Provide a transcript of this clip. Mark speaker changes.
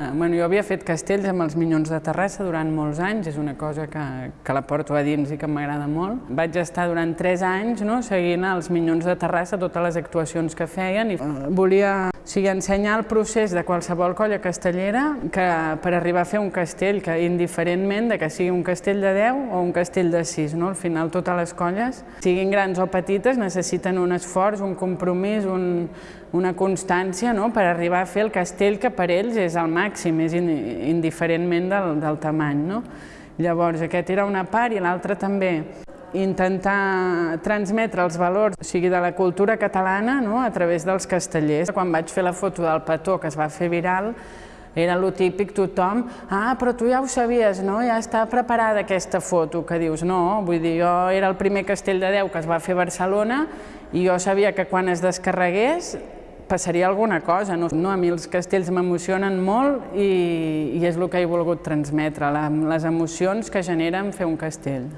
Speaker 1: Eh, bueno, jo havia fet castells amb els Minyons de Terrassa durant molts anys, és una cosa que, que la porto a dins i que m'agrada molt. Vaig estar durant tres anys no, seguint els Minyons de Terrassa, totes les actuacions que feien, i eh, volia sigui, ensenyar el procés de qualsevol colla castellera que per arribar a fer un castell, que indiferentment de que sigui un castell de 10 o un castell de 6, no? al final totes les colles, siguin grans o petites, necessiten un esforç, un compromís, un, una constància no? per arribar a fer el castell que per ells és el màxim, és indiferentment del, del tamany. No? Llavors, aquest era una part i l'altra també intentar transmetre els valors o sigui, de la cultura catalana no? a través dels castellers. Quan vaig fer la foto del petó que es va fer viral, era lo típic tothom, ah, però tu ja ho sabies, no? Ja està preparada aquesta foto, que dius, no, vull dir, jo era el primer castell de Déu que es va fer a Barcelona i jo sabia que quan es descarregués passaria alguna cosa. No? no a mi els castells m'emocionen molt i, i és el que he volgut transmetre, la, les emocions que generen fer un castell.